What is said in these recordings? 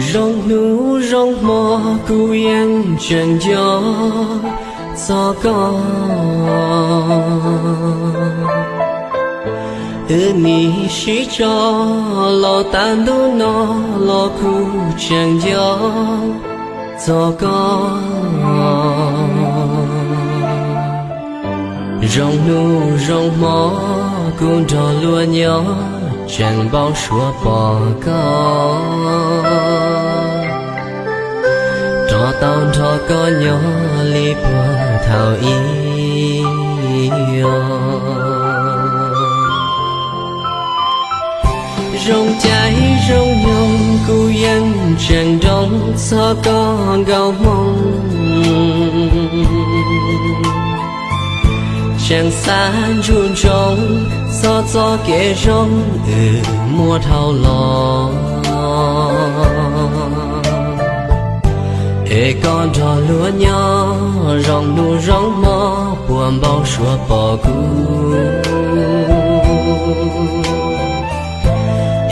rong nu rong mò cu yên chân gió gió có ư ni shi cho lo tan du nó lo cu chân gió gió có rong nu rong mò cu trò lúa nhỏ chẳng bao xua bỏ con trò tao cho có nhỏ li qua thảo y rong trái rong nhông cu dân chẳng đông sao có gạo mong. Chẳng xa chuồn trống gió gió kẻ rong ừ mua thao lo e con trò lúa nhỏ rong nu rong mò buồn bao xua bỏ cu.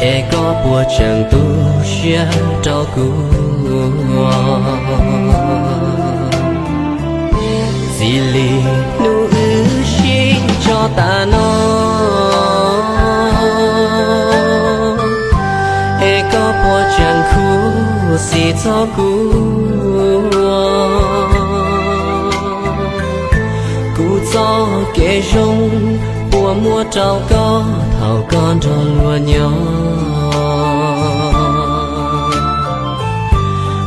E có bùa chẳng tu xia trao cu. Dì lì nu ư xin cho ta nó. E có bùa chẳng khu, xì cho cu. Gió kể rong bùa mua trao có thảo con trò lúa nhỏ.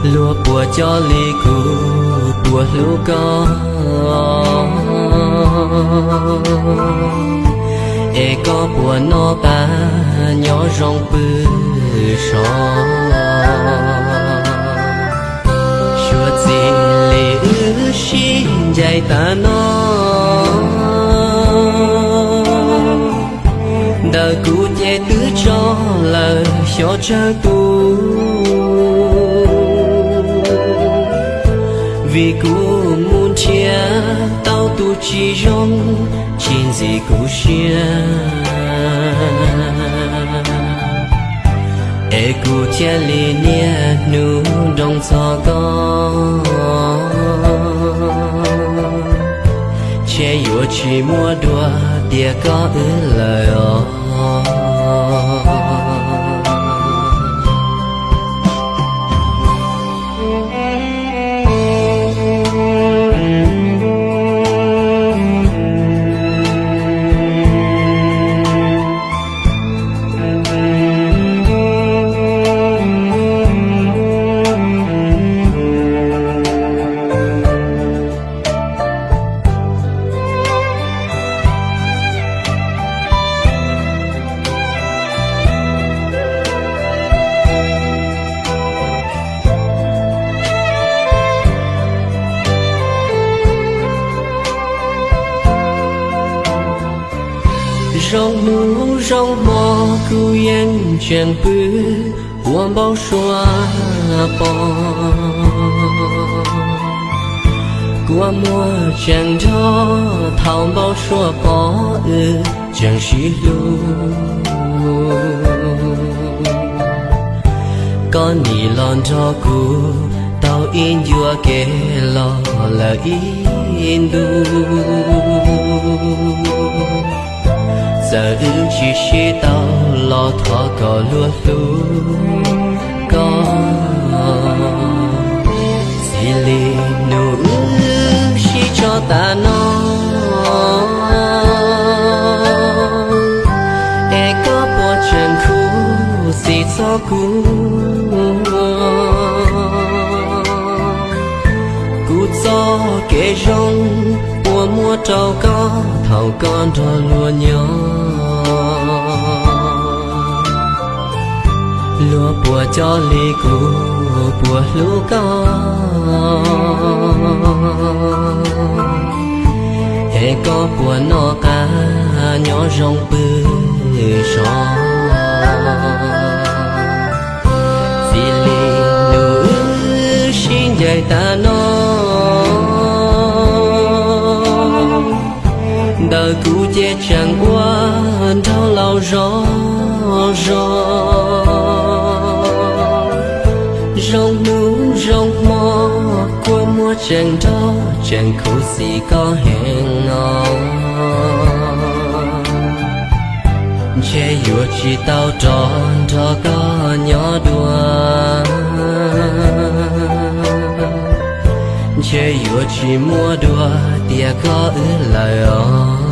Lúa bùa cho ly cù bùa lúa có. Ê, có bùa nó ta, nhỏ rong bư sò. Có lời cho cha tu vì cụ muốn chia tao tu chỉ rong chín gì cụ chia ê cụ chia li nia nu đông cho con, che yo chỉ mua đùa, địa có ư lời ó rong nu rong mò cu yên chẳng bư buồn bao xóa bỏ qua mùa chẳng cho thảo bao xóa bỏ ư chẳng xí lu. Con nhị lon cho cu tao in vừa kể lo là in du giờ ưu chỉ chỉ tao lo thọ có lúa lú có. Xì lì nụ ư chỉ cho ta nó. E có bộ chân khu xì cho cú. Cú cho kể rong mua trâu có thầu con thò lúa nhỏ. Lúa bùa cho ly cù bùa lúa có hệ có bùa nó cá, nhỏ rong bư sò vì lì nữ xin dạy ta nó đời cũ che chẳng qua đau lao gió gió rong núi rong mò qua mùa chẳng đó chẳng khổ gì có hẹn ngon che yua chỉ tao tròn cho có nhỏ đùa. Che yua chỉ mua đùa tia có ứ lời ơi